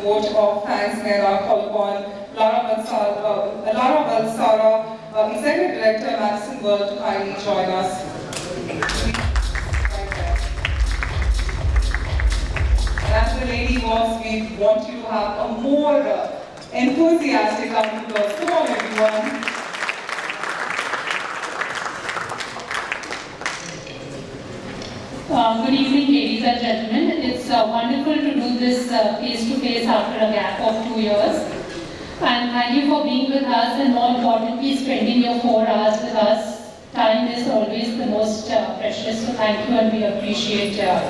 vote of thanks, call upon Lara Balsara, uh, Lara Balsara, Executive Director, Madison World, to kindly join us. As the lady was, we want you to have a more uh, enthusiastic applause. Come on, everyone. Uh, Good evening, ladies and gentlemen. It's uh, wonderful to this uh, face-to-face after a gap of two years. And thank you for being with us and more importantly, spending your four hours with us. Time is always the most uh, precious, so thank you and we appreciate uh,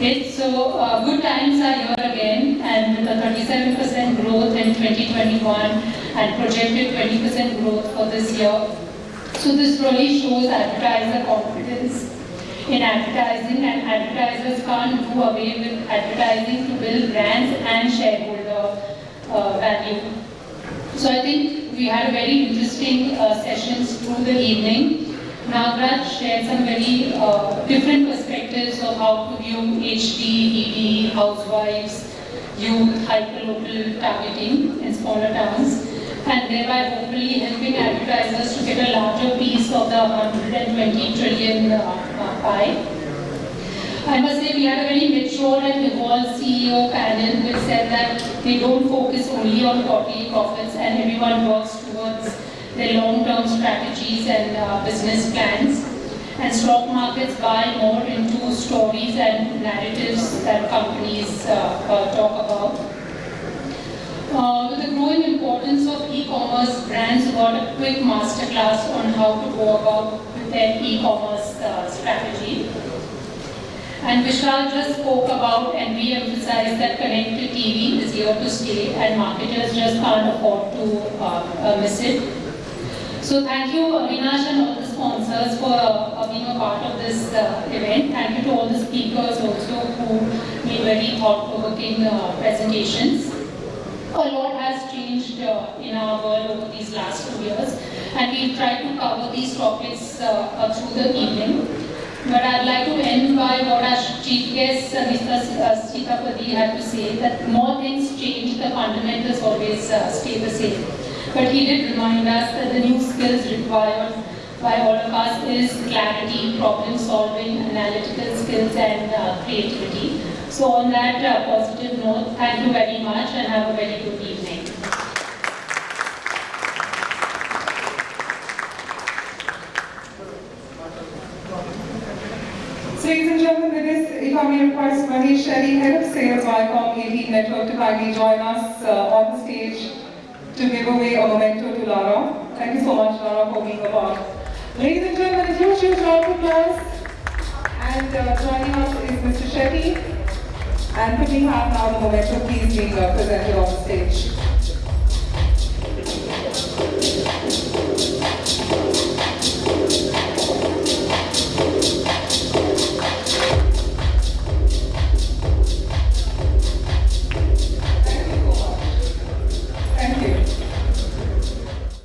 it. So uh, good times are here again and with a 37% growth in 2021 and projected 20% growth for this year. So this really shows advertiser confidence in advertising and advertisers can't do away with advertising to build brands and shareholder uh, value. So I think we had a very interesting uh, sessions through the evening. Nagraj shared some very uh, different perspectives of how to view HD, ED, housewives, youth, hyperlocal targeting in smaller towns and thereby hopefully helping advertisers to get a larger piece of the 120 trillion uh, I must say we had a very mature and evolved CEO panel which said that they don't focus only on quarterly profits and everyone works towards their long-term strategies and uh, business plans. And stock markets buy more into stories and narratives that companies uh, uh, talk about. Uh, with the growing importance of e-commerce, brands got a quick masterclass on how to go about with their e-commerce uh, strategy. And Vishal just spoke about and we emphasized that connected TV is here to stay and marketers just can't afford to uh, uh, miss it. So thank you Avinash and all the sponsors for uh, being a part of this uh, event. Thank you to all the speakers also who made very thought-provoking uh, presentations a lot has changed uh, in our world over these last two years and we've tried to cover these topics uh, uh, through the evening. But I'd like to end by what our chief guest, uh, Mr. Sitapati, had to say, that more things change, the fundamentals always uh, stay the same. But he did remind us that the new skills required by all of us is clarity, problem solving, analytical skills and uh, creativity. So on that uh, positive note, thank you very much and have a very good evening. So ladies and gentlemen, this, if I may request Mahesh Shetty, Head of Sales Viacom 18 Network to kindly join us uh, on the stage to give away a memento to Lara. Thank you so much, Lara, for being a part. Ladies and gentlemen, a huge, huge round of applause. And uh, joining us is Mr. Shetty. And could we have now the memento please being uh, presented on the stage.